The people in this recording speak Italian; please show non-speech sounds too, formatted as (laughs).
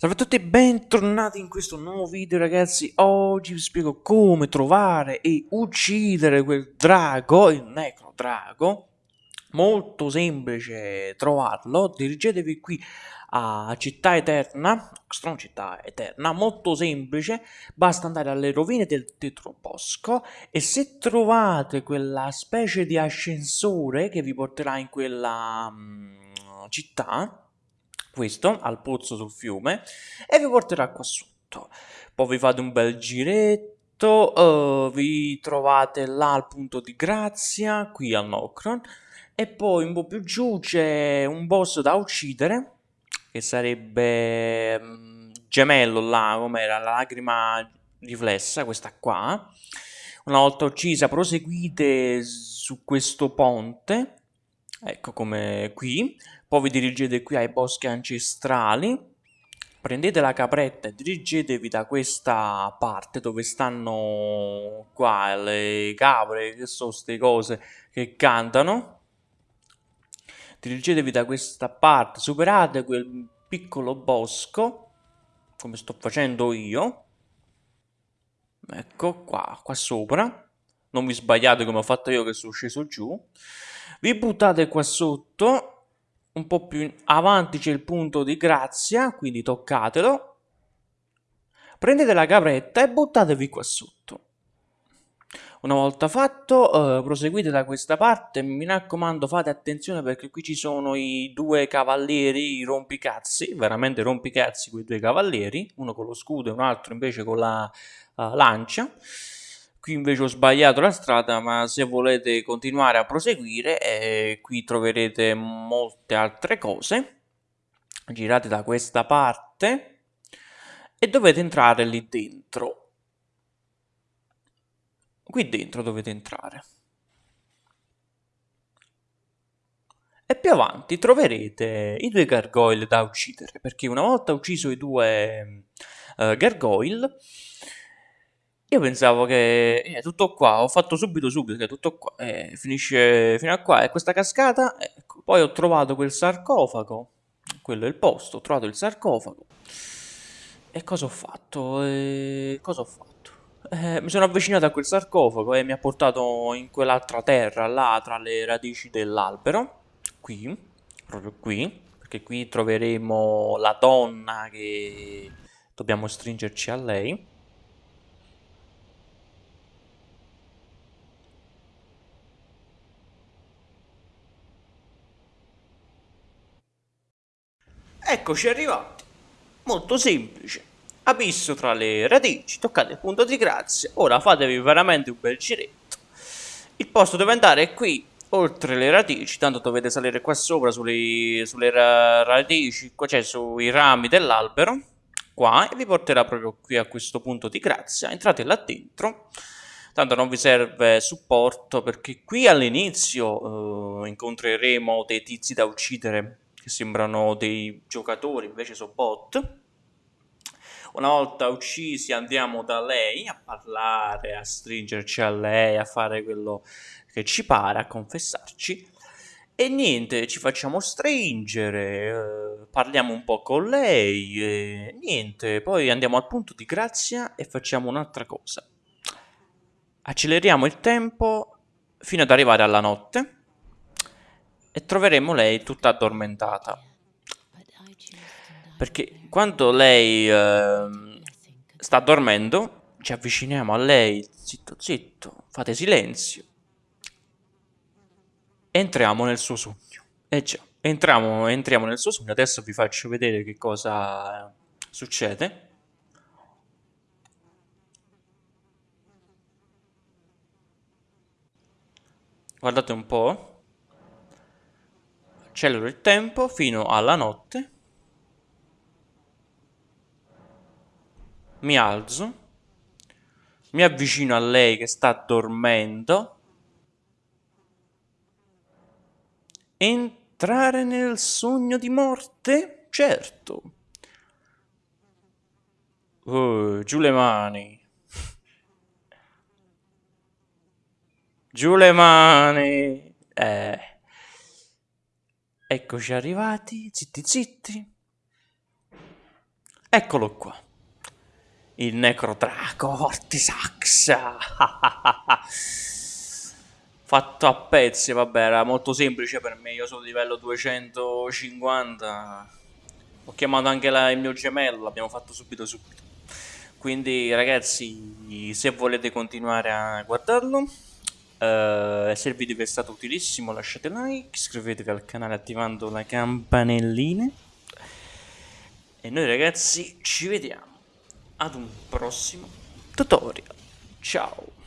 Salve a tutti e bentornati in questo nuovo video ragazzi. Oggi vi spiego come trovare e uccidere quel drago, il necro drago. Molto semplice trovarlo. Dirigetevi qui a Città Eterna Strong Città Eterna, molto semplice. Basta andare alle rovine del Tetrobosco E se trovate quella specie di ascensore che vi porterà in quella um, città questo al pozzo sul fiume e vi porterà qua sotto. Poi vi fate un bel giretto, uh, vi trovate là al punto di grazia, qui al Nocron, e poi un po' più giù c'è un boss da uccidere, che sarebbe um, gemello là, come era la lacrima riflessa, questa qua. Una volta uccisa proseguite su questo ponte, ecco come qui, poi vi dirigete qui ai boschi ancestrali, prendete la capretta e dirigetevi da questa parte dove stanno qua le capre, che sono queste cose che cantano. Dirigetevi da questa parte, superate quel piccolo bosco, come sto facendo io. Ecco qua, qua sopra. Non vi sbagliate come ho fatto io che sono sceso giù. Vi buttate qua sotto un po' più avanti c'è il punto di grazia, quindi toccatelo. Prendete la capretta e buttatevi qua sotto. Una volta fatto, eh, proseguite da questa parte, mi raccomando fate attenzione perché qui ci sono i due cavalieri rompicazzi, veramente rompicazzi quei due cavalieri, uno con lo scudo e un altro invece con la uh, lancia qui invece ho sbagliato la strada ma se volete continuare a proseguire eh, qui troverete molte altre cose. Girate da questa parte e dovete entrare lì dentro. Qui dentro dovete entrare. E più avanti troverete i due gargoyle da uccidere perché una volta ucciso i due uh, gargoyle io pensavo che è eh, tutto qua, ho fatto subito subito che è tutto qua, eh, finisce fino a qua, e questa cascata, ecco. Poi ho trovato quel sarcofago, quello è il posto, ho trovato il sarcofago. E cosa ho fatto? E cosa ho fatto? Eh, mi sono avvicinato a quel sarcofago e mi ha portato in quell'altra terra, là, tra le radici dell'albero, qui, proprio qui, perché qui troveremo la donna che dobbiamo stringerci a lei. Eccoci arrivati. Molto semplice. Abisso tra le radici, toccate il punto di grazia. Ora fatevi veramente un bel giretto. Il posto deve andare qui, oltre le radici. Tanto dovete salire qua sopra sulle, sulle radici, qua c'è sui rami dell'albero. Qua e vi porterà proprio qui a questo punto di grazia. Entrate là dentro. Tanto non vi serve supporto perché qui all'inizio eh, incontreremo dei tizi da uccidere che sembrano dei giocatori, invece sono bot. Una volta uccisi andiamo da lei a parlare, a stringerci a lei, a fare quello che ci pare, a confessarci. E niente, ci facciamo stringere, eh, parliamo un po' con lei, e niente, poi andiamo al punto di grazia e facciamo un'altra cosa. Acceleriamo il tempo fino ad arrivare alla notte e troveremo lei tutta addormentata. Perché quando lei eh, sta dormendo, ci avviciniamo a lei, zitto zitto, fate silenzio. Entriamo nel suo sogno. Eh già, entriamo, entriamo nel suo sogno. Adesso vi faccio vedere che cosa succede. Guardate un po' accelero il tempo fino alla notte, mi alzo, mi avvicino a lei che sta dormendo, entrare nel sogno di morte? Certo. Oh, giù le mani. Giù le mani. Eh. Eccoci arrivati, zitti zitti. Eccolo qua. Il Necrodraco Vortisax. (laughs) Fatto a pezzi, vabbè, era molto semplice per me. Io sono livello 250. Ho chiamato anche la, il mio gemello, l'abbiamo fatto subito subito. Quindi ragazzi, se volete continuare a guardarlo, eh, se il video vi è stato utilissimo lasciate like, iscrivetevi al canale attivando la campanellina. E noi ragazzi ci vediamo ad un prossimo tutorial. Ciao!